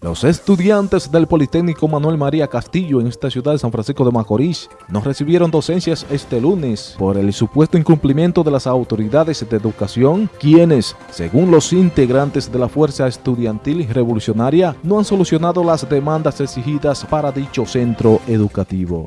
Los estudiantes del Politécnico Manuel María Castillo en esta ciudad de San Francisco de Macorís no recibieron docencias este lunes por el supuesto incumplimiento de las autoridades de educación, quienes, según los integrantes de la Fuerza Estudiantil Revolucionaria, no han solucionado las demandas exigidas para dicho centro educativo.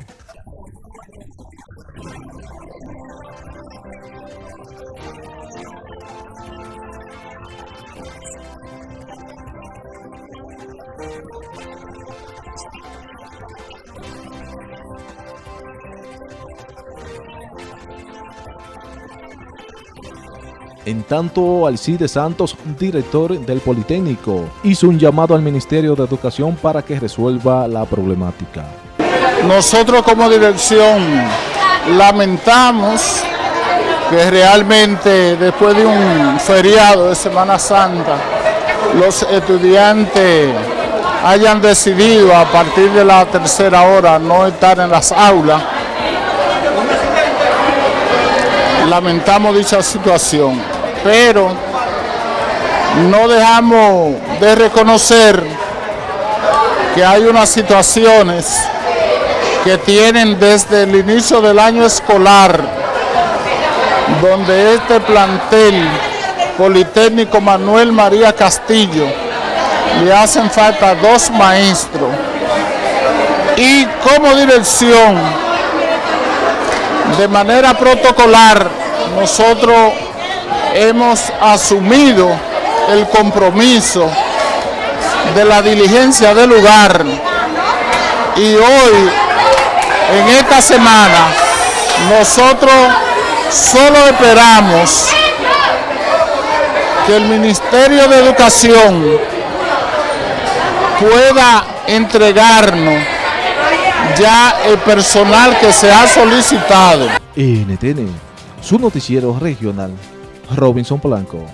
En tanto, Alcide Santos, director del Politécnico, hizo un llamado al Ministerio de Educación para que resuelva la problemática. Nosotros como dirección lamentamos que realmente después de un feriado de Semana Santa, los estudiantes hayan decidido a partir de la tercera hora no estar en las aulas. Lamentamos dicha situación pero no dejamos de reconocer que hay unas situaciones que tienen desde el inicio del año escolar, donde este plantel Politécnico Manuel María Castillo le hacen falta dos maestros. Y como dirección de manera protocolar nosotros hemos asumido el compromiso de la diligencia del lugar. Y hoy, en esta semana, nosotros solo esperamos que el Ministerio de Educación pueda entregarnos ya el personal que se ha solicitado. NTN, su noticiero regional Robinson Polanco.